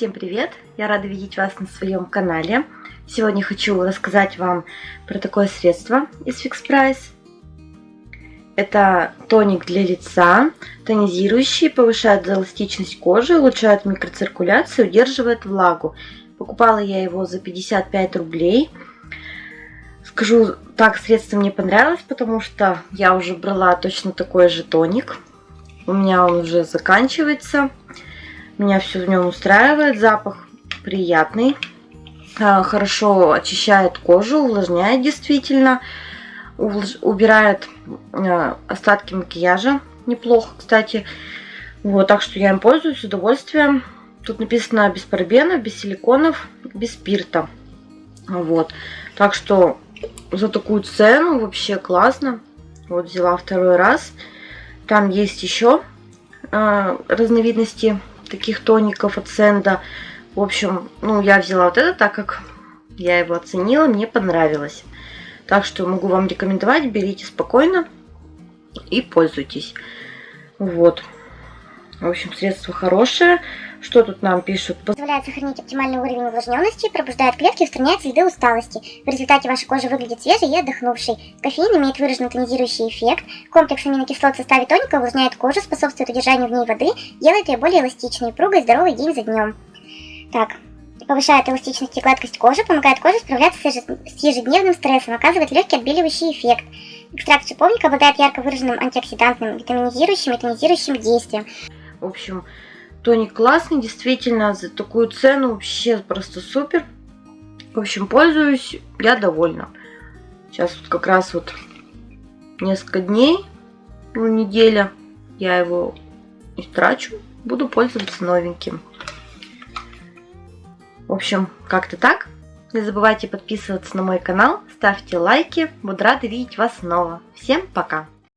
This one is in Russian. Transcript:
Всем привет! Я рада видеть вас на своем канале. Сегодня хочу рассказать вам про такое средство из Fix Price. Это тоник для лица, тонизирующий, повышает эластичность кожи, улучшает микроциркуляцию, удерживает влагу. Покупала я его за 55 рублей. Скажу так, средство мне понравилось, потому что я уже брала точно такой же тоник. У меня он уже заканчивается. Меня все в нем устраивает. Запах приятный. А, хорошо очищает кожу, увлажняет действительно. Убирает а, остатки макияжа. Неплохо, кстати. Вот, так что я им пользуюсь с удовольствием. Тут написано без парабенов, без силиконов, без спирта. Вот. Так что за такую цену вообще классно. Вот взяла второй раз. Там есть еще э, разновидности таких тоников от Сенда. В общем, ну, я взяла вот это, так как я его оценила, мне понравилось. Так что могу вам рекомендовать, берите спокойно и пользуйтесь. Вот. В общем, средство хорошее. Что тут нам пишут? Позволяет сохранить оптимальный уровень увлажненности, пробуждает клетки устраняет следы усталости. В результате ваша кожа выглядит свежей и отдохнувшей. Кофеин имеет выраженный тонизирующий эффект. Комплекс аминокислот в составе тоника увлажняет кожу, способствует удержанию в ней воды, делает ее более эластичной, пругой, здоровой день за днем. Так, повышает эластичность и гладкость кожи, помогает коже справляться с ежедневным стрессом, оказывает легкий отбеливающий эффект. Экстракт шиповника обладает ярко выраженным антиоксидантным, витаминизирующим и тонизирующим действием. В общем, Тоник классный, действительно, за такую цену вообще просто супер. В общем, пользуюсь, я довольна. Сейчас вот как раз вот несколько дней, ну, неделя, я его истрачу, буду пользоваться новеньким. В общем, как-то так. Не забывайте подписываться на мой канал, ставьте лайки, буду рада видеть вас снова. Всем пока!